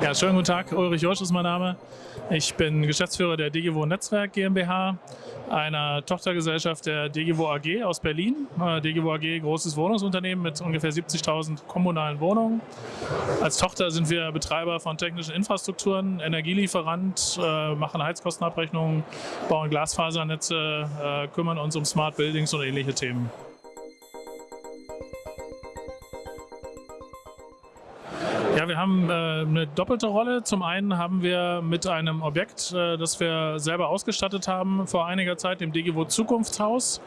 Ja, schönen guten Tag. Ulrich Josch ist mein Name. Ich bin Geschäftsführer der DGWO Netzwerk GmbH, einer Tochtergesellschaft der DGWO AG aus Berlin. Äh, DGWO AG, großes Wohnungsunternehmen mit ungefähr 70.000 kommunalen Wohnungen. Als Tochter sind wir Betreiber von technischen Infrastrukturen, Energielieferant, äh, machen Heizkostenabrechnungen, bauen Glasfasernetze, äh, kümmern uns um Smart Buildings und ähnliche Themen. Wir haben äh, eine doppelte Rolle. Zum einen haben wir mit einem Objekt, äh, das wir selber ausgestattet haben, vor einiger Zeit, dem DGWO Zukunftshaus,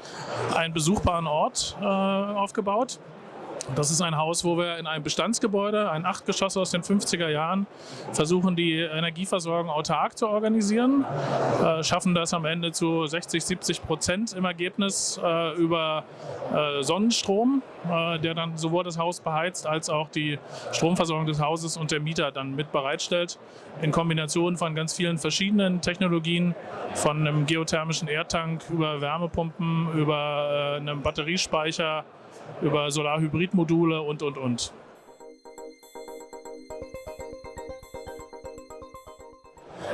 einen besuchbaren Ort äh, aufgebaut. Das ist ein Haus, wo wir in einem Bestandsgebäude, ein Achtgeschoss aus den 50er Jahren, versuchen, die Energieversorgung autark zu organisieren, äh, schaffen das am Ende zu 60, 70 Prozent im Ergebnis äh, über äh, Sonnenstrom, äh, der dann sowohl das Haus beheizt als auch die Stromversorgung des Hauses und der Mieter dann mit bereitstellt, in Kombination von ganz vielen verschiedenen Technologien, von einem geothermischen Erdtank über Wärmepumpen, über äh, einem Batteriespeicher, über Solarhybridmodule und, und, und.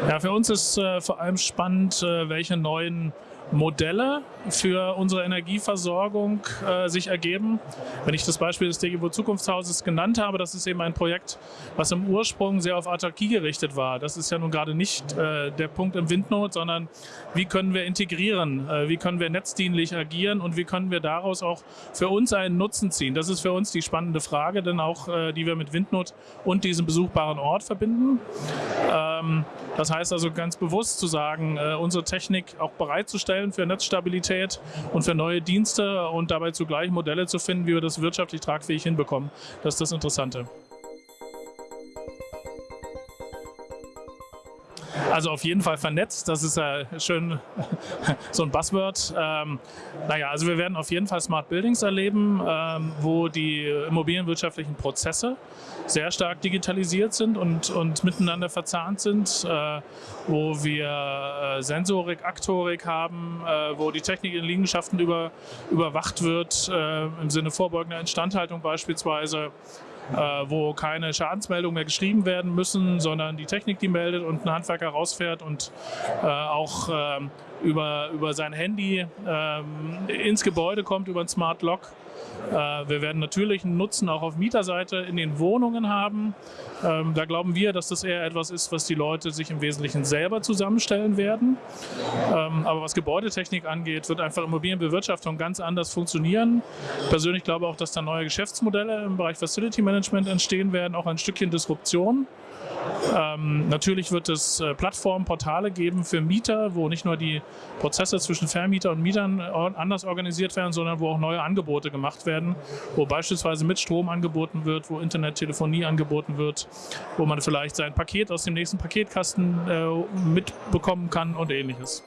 Ja, für uns ist äh, vor allem spannend, äh, welche neuen Modelle für unsere Energieversorgung äh, sich ergeben. Wenn ich das Beispiel des DGW Zukunftshauses genannt habe, das ist eben ein Projekt, was im Ursprung sehr auf Autarkie gerichtet war. Das ist ja nun gerade nicht äh, der Punkt im Windnot, sondern wie können wir integrieren, äh, wie können wir netzdienlich agieren und wie können wir daraus auch für uns einen Nutzen ziehen. Das ist für uns die spannende Frage, denn auch äh, die wir mit Windnot und diesem besuchbaren Ort verbinden. Ähm, das heißt also ganz bewusst zu sagen, äh, unsere Technik auch bereitzustellen für Netzstabilität und für neue Dienste und dabei zugleich Modelle zu finden, wie wir das wirtschaftlich tragfähig hinbekommen. Das ist das Interessante. Also auf jeden Fall vernetzt, das ist ja schön so ein Buzzword. Ähm, naja, also wir werden auf jeden Fall Smart Buildings erleben, ähm, wo die immobilienwirtschaftlichen Prozesse sehr stark digitalisiert sind und, und miteinander verzahnt sind, äh, wo wir äh, Sensorik, Aktorik haben, äh, wo die Technik in Liegenschaften über, überwacht wird, äh, im Sinne vorbeugender Instandhaltung beispielsweise wo keine Schadensmeldungen mehr geschrieben werden müssen, sondern die Technik die meldet und ein Handwerker rausfährt und äh, auch ähm, über, über sein Handy ähm, ins Gebäude kommt, über ein Smart Lock äh, wir werden natürlich einen Nutzen auch auf Mieterseite in den Wohnungen haben. Ähm, da glauben wir, dass das eher etwas ist, was die Leute sich im Wesentlichen selber zusammenstellen werden. Ähm, aber was Gebäudetechnik angeht, wird einfach Immobilienbewirtschaftung ganz anders funktionieren. Ich persönlich glaube auch, dass da neue Geschäftsmodelle im Bereich Facility Management entstehen werden, auch ein Stückchen Disruption. Ähm, natürlich wird es äh, Plattformen, Portale geben für Mieter, wo nicht nur die Prozesse zwischen Vermieter und Mietern anders organisiert werden, sondern wo auch neue Angebote gemacht werden, wo beispielsweise mit Strom angeboten wird, wo Internettelefonie angeboten wird, wo man vielleicht sein Paket aus dem nächsten Paketkasten äh, mitbekommen kann und ähnliches.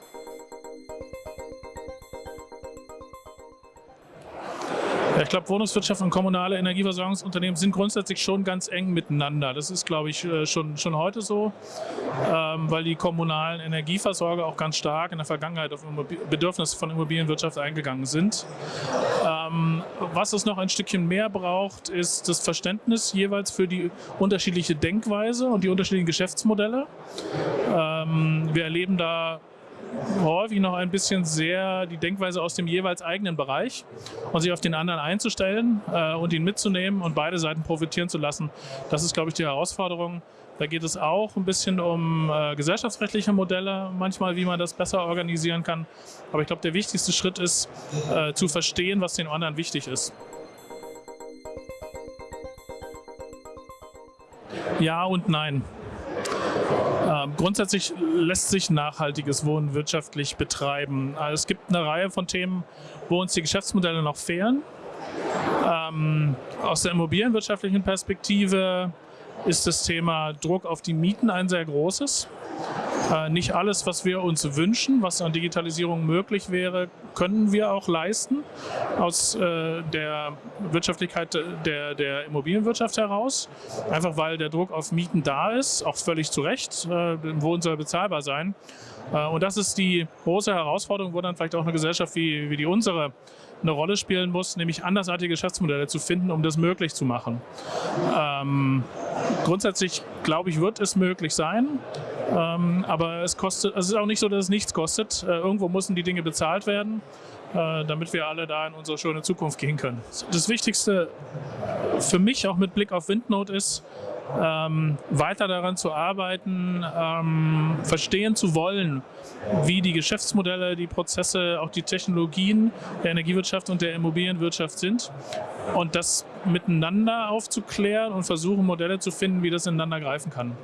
Ich glaube, Wohnungswirtschaft und kommunale Energieversorgungsunternehmen sind grundsätzlich schon ganz eng miteinander. Das ist, glaube ich, äh, schon, schon heute so, ähm, weil die kommunalen Energieversorger auch ganz stark in der Vergangenheit auf Bedürfnisse von Immobilienwirtschaft eingegangen sind. Ähm, was es noch ein Stückchen mehr braucht, ist das Verständnis jeweils für die unterschiedliche Denkweise und die unterschiedlichen Geschäftsmodelle. Ähm, wir erleben da häufig noch ein bisschen sehr die Denkweise aus dem jeweils eigenen Bereich und sich auf den anderen einzustellen äh, und ihn mitzunehmen und beide Seiten profitieren zu lassen. Das ist, glaube ich, die Herausforderung. Da geht es auch ein bisschen um äh, gesellschaftsrechtliche Modelle, manchmal, wie man das besser organisieren kann. Aber ich glaube, der wichtigste Schritt ist, äh, zu verstehen, was den anderen wichtig ist. Ja und nein. Grundsätzlich lässt sich nachhaltiges Wohnen wirtschaftlich betreiben. Also es gibt eine Reihe von Themen, wo uns die Geschäftsmodelle noch fehlen. Ähm, aus der immobilienwirtschaftlichen Perspektive ist das Thema Druck auf die Mieten ein sehr großes. Äh, nicht alles, was wir uns wünschen, was an Digitalisierung möglich wäre, können wir auch leisten aus äh, der Wirtschaftlichkeit der, der Immobilienwirtschaft heraus. Einfach weil der Druck auf Mieten da ist, auch völlig zu Recht. Äh, Wohnen soll bezahlbar sein. Und das ist die große Herausforderung, wo dann vielleicht auch eine Gesellschaft wie, wie die unsere eine Rolle spielen muss, nämlich andersartige Geschäftsmodelle zu finden, um das möglich zu machen. Ähm, grundsätzlich, glaube ich, wird es möglich sein, ähm, aber es kostet, es ist auch nicht so, dass es nichts kostet. Äh, irgendwo müssen die Dinge bezahlt werden, äh, damit wir alle da in unsere schöne Zukunft gehen können. Das Wichtigste für mich auch mit Blick auf Windnote ist, ähm, weiter daran zu arbeiten, ähm, verstehen zu wollen, wie die Geschäftsmodelle, die Prozesse, auch die Technologien der Energiewirtschaft und der Immobilienwirtschaft sind und das miteinander aufzuklären und versuchen, Modelle zu finden, wie das ineinander greifen kann.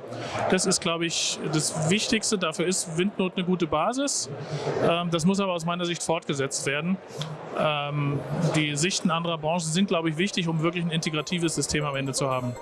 Das ist, glaube ich, das Wichtigste. Dafür ist Windnot eine gute Basis. Ähm, das muss aber aus meiner Sicht fortgesetzt werden. Ähm, die Sichten anderer Branchen sind, glaube ich, wichtig, um wirklich ein integratives System am Ende zu haben.